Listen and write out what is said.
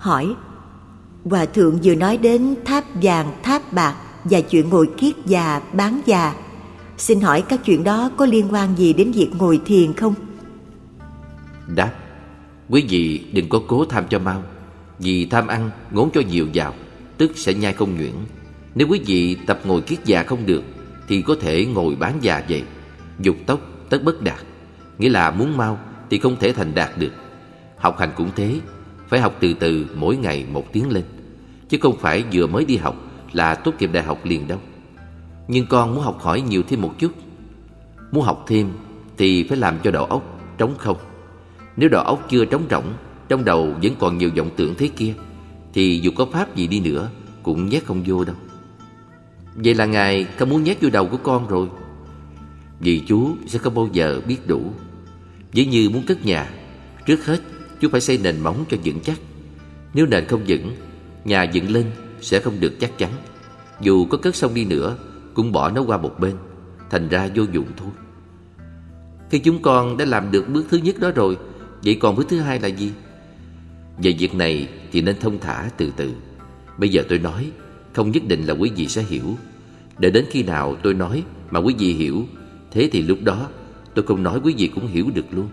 hỏi Hòa thượng vừa nói đến tháp vàng, tháp bạc và chuyện ngồi kiết già, bán già. Xin hỏi các chuyện đó có liên quan gì đến việc ngồi thiền không? Đáp Quý vị đừng có cố tham cho mau Vì tham ăn ngốn cho nhiều vào Tức sẽ nhai không nhuyễn Nếu quý vị tập ngồi kiết già không được Thì có thể ngồi bán già vậy Dục tốc tất bất đạt Nghĩa là muốn mau thì không thể thành đạt được Học hành cũng thế phải học từ từ mỗi ngày một tiếng lên. Chứ không phải vừa mới đi học Là tốt nghiệp đại học liền đâu. Nhưng con muốn học hỏi nhiều thêm một chút. Muốn học thêm Thì phải làm cho đầu óc trống không. Nếu đầu óc chưa trống rỗng, Trong đầu vẫn còn nhiều vọng tưởng thế kia, Thì dù có pháp gì đi nữa Cũng nhét không vô đâu. Vậy là Ngài không muốn nhét vô đầu của con rồi. Vì chú sẽ không bao giờ biết đủ. Ví như muốn cất nhà, Trước hết chú phải xây nền móng cho vững chắc. Nếu nền không vững, Nhà dựng lên sẽ không được chắc chắn. Dù có cất xong đi nữa, Cũng bỏ nó qua một bên, Thành ra vô dụng thôi. Khi chúng con đã làm được bước thứ nhất đó rồi, Vậy còn bước thứ hai là gì? Về việc này thì nên thông thả từ từ. Bây giờ tôi nói, Không nhất định là quý vị sẽ hiểu. Để đến khi nào tôi nói mà quý vị hiểu, Thế thì lúc đó tôi không nói quý vị cũng hiểu được luôn.